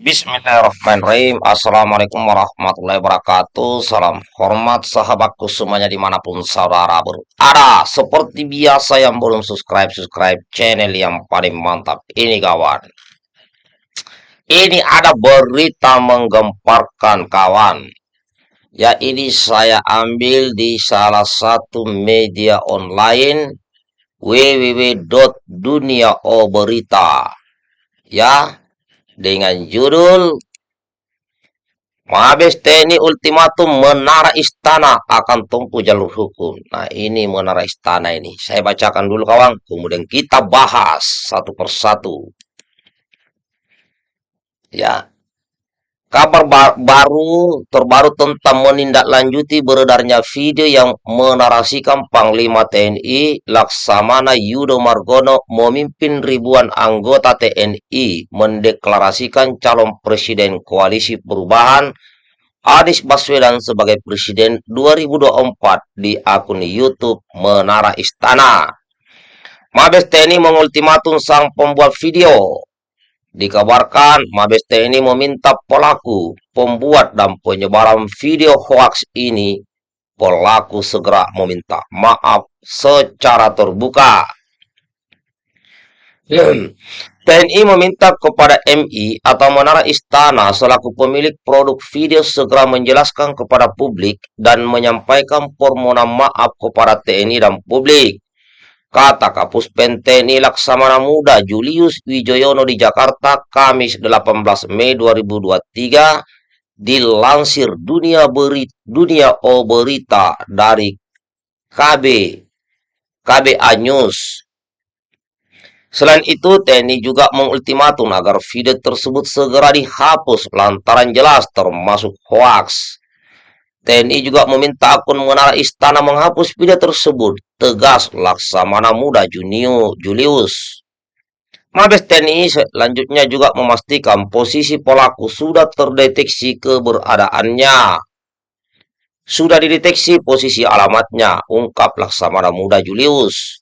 Bismillahirrahmanirrahim. Assalamualaikum warahmatullahi wabarakatuh. Salam hormat sahabatku semuanya di mana pun saudara berada Seperti biasa yang belum subscribe-subscribe channel yang paling mantap Ini kawan. Ini ada berita menggemparkan kawan. Ya ini saya ambil di salah satu media online www.duniaoberita Ya dengan judul Mabes TNI ultimatum menara istana akan tempuh jalur hukum. Nah ini menara istana ini. Saya bacakan dulu kawan, kemudian kita bahas satu persatu. Ya, Kabar baru terbaru tentang menindaklanjuti beredarnya video yang menarasikan Panglima TNI Laksamana Yudo Margono memimpin ribuan anggota TNI mendeklarasikan calon presiden koalisi perubahan Anies Baswedan sebagai presiden 2024 di akun YouTube Menara Istana. Mabes TNI mengultimatum sang pembuat video Dikabarkan Mabes TNI meminta pelaku, pembuat dan penyebaran video hoax ini pelaku segera meminta maaf secara terbuka. TNI meminta kepada MI atau Menara Istana selaku pemilik produk video segera menjelaskan kepada publik dan menyampaikan permohonan maaf kepada TNI dan publik Kata Kapus Penteni Laksamana Muda Julius Wijoyono di Jakarta Kamis 18 Mei 2023 dilansir dunia beri, dunia O berita dari KB KBA News. Selain itu, TNI juga mengultimatum agar video tersebut segera dihapus lantaran jelas termasuk hoaks. TNI juga meminta akun menara istana menghapus video tersebut. Tegas Laksamana Muda Junio Julius. Mabes TNI selanjutnya juga memastikan posisi pelaku sudah terdeteksi keberadaannya. Sudah dideteksi posisi alamatnya, ungkap Laksamana Muda Julius.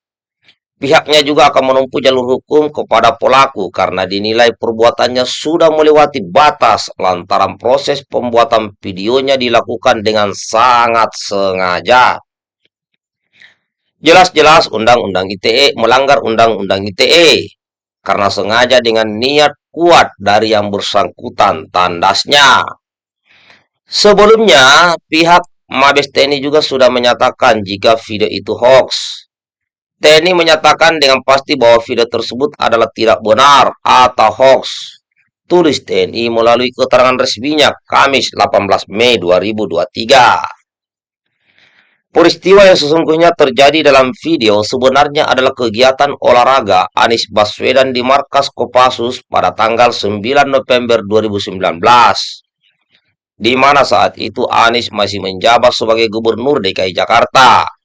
Pihaknya juga akan menempuh jalur hukum kepada pelaku karena dinilai perbuatannya sudah melewati batas lantaran proses pembuatan videonya dilakukan dengan sangat sengaja. Jelas-jelas Undang-Undang ITE melanggar Undang-Undang ITE karena sengaja dengan niat kuat dari yang bersangkutan tandasnya. Sebelumnya, pihak Mabes TNI juga sudah menyatakan jika video itu hoax TNI menyatakan dengan pasti bahwa video tersebut adalah tidak benar atau hoax. Tulis TNI melalui keterangan resminya Kamis 18 Mei 2023. Peristiwa yang sesungguhnya terjadi dalam video sebenarnya adalah kegiatan olahraga Anies Baswedan di markas Kopassus pada tanggal 9 November 2019 di mana saat itu Anies masih menjabat sebagai Gubernur DKI Jakarta.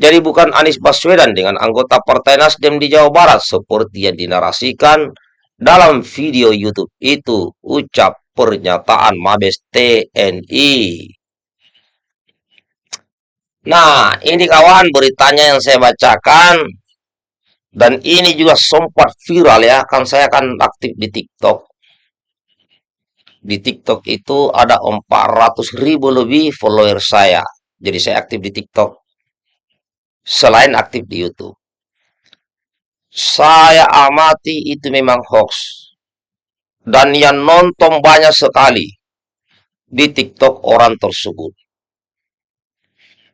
Jadi bukan Anies Baswedan dengan anggota Partai Nasdem di Jawa Barat seperti yang dinarasikan dalam video YouTube itu ucap pernyataan Mabes TNI. Nah, ini kawan beritanya yang saya bacakan. Dan ini juga sempat viral ya, kan saya kan aktif di TikTok. Di TikTok itu ada 400 ribu lebih follower saya. Jadi saya aktif di TikTok selain aktif di YouTube. Saya amati itu memang hoax. Dan yang nonton banyak sekali di TikTok orang tersebut.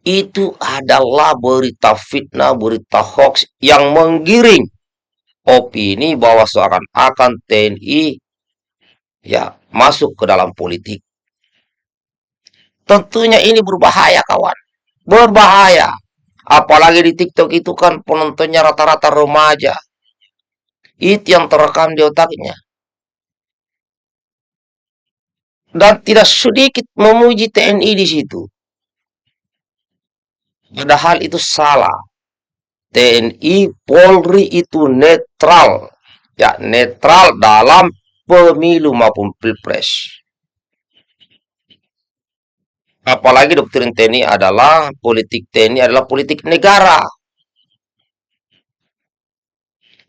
Itu adalah berita fitnah, berita hoax yang menggiring opini bahwa seakan-akan TNI ya masuk ke dalam politik. Tentunya ini berbahaya kawan. Berbahaya. Apalagi di TikTok itu kan penontonnya rata-rata remaja. Itu yang terekam di otaknya. Dan tidak sedikit memuji TNI di situ. Padahal itu salah. TNI Polri itu netral. Ya, netral dalam pemilu maupun pilpres. Apalagi doktrin TNI adalah politik TNI adalah politik negara.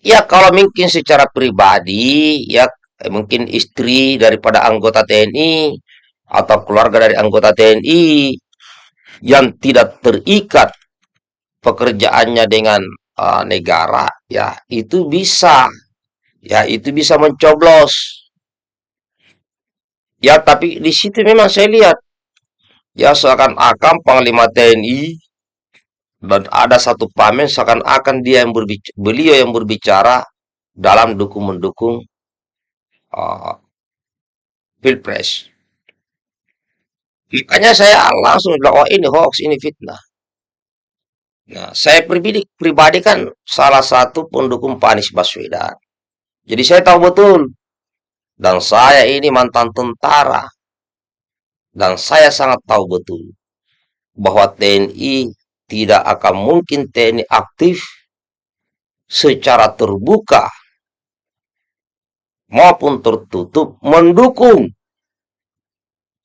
Ya kalau mungkin secara pribadi ya eh, mungkin istri daripada anggota TNI atau keluarga dari anggota TNI yang tidak terikat pekerjaannya dengan uh, negara, ya itu bisa, ya itu bisa mencoblos. Ya, tapi di situ memang saya lihat, ya seakan-akan Panglima TNI dan ada satu pamen seakan-akan dia yang berbicara, beliau yang berbicara dalam dukung-mendukung uh, pilpres. Makanya saya langsung bilang, oh ini hoax, ini fitnah. Nah, saya pribadi, pribadi kan salah satu pendukung Pak Anies Baswedan. Jadi saya tahu betul. Dan saya ini mantan tentara. Dan saya sangat tahu betul bahwa TNI tidak akan mungkin TNI aktif secara terbuka maupun tertutup mendukung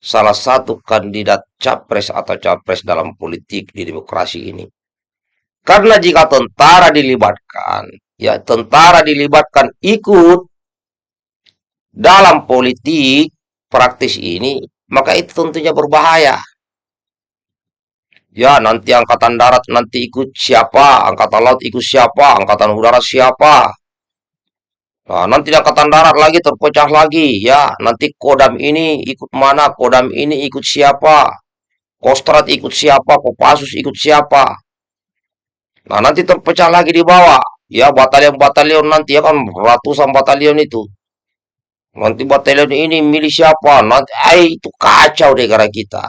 salah satu kandidat capres atau capres dalam politik di demokrasi ini. Karena jika tentara dilibatkan, ya tentara dilibatkan ikut dalam politik praktis ini, maka itu tentunya berbahaya. Ya, nanti angkatan darat nanti ikut siapa, angkatan laut ikut siapa, angkatan udara siapa. Nah, nanti angkatan darat lagi terpecah lagi, ya. Nanti kodam ini ikut mana, kodam ini ikut siapa, kostrat ikut siapa, kopassus ikut siapa. Nah, nanti terpecah lagi di bawah. Ya, batalion-batalion nanti ya kan ratusan batalion itu. Nanti batalion ini milih siapa? Nanti ay, itu kacau negara kita.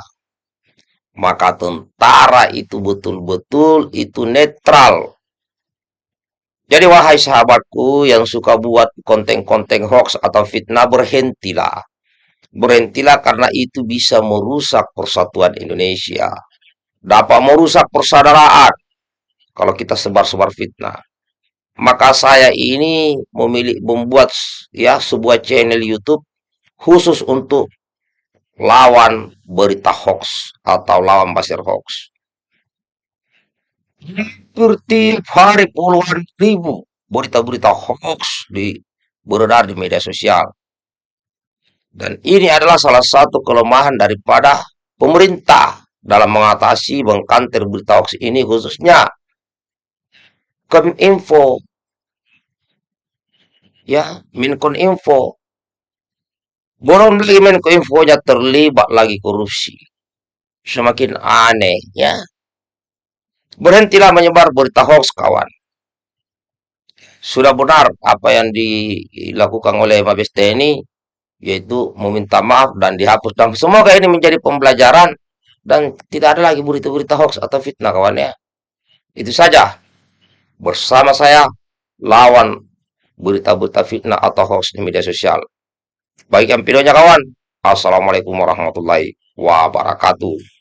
Maka tentara itu betul-betul itu netral. Jadi wahai sahabatku yang suka buat konten-konten hoax atau fitnah berhentilah. Berhentilah karena itu bisa merusak persatuan Indonesia. Dapat merusak persaudaraan kalau kita sebar-sebar fitnah. Maka saya ini memilih membuat ya sebuah channel YouTube khusus untuk lawan berita hoax atau lawan basir hoax. Seperti hari puluhan ribu berita-berita hoax di beredar di media sosial. Dan ini adalah salah satu kelemahan daripada pemerintah dalam mengatasi mengkanter berita hoax ini khususnya Kominfo. Ya, Minkominfo. Borong lagi Menkominfonya terlibat lagi korupsi. Semakin aneh, ya. Berhentilah menyebar berita hoax, kawan. Sudah benar apa yang dilakukan oleh Mabes TNI, yaitu meminta maaf dan dihapus. Dan semoga ini menjadi pembelajaran dan tidak ada lagi berita-berita hoax atau fitnah, kawan ya. Itu saja bersama saya lawan berita-berita fitnah atau hoax di media sosial. Baik yang videonya kawan. Assalamualaikum warahmatullahi wabarakatuh.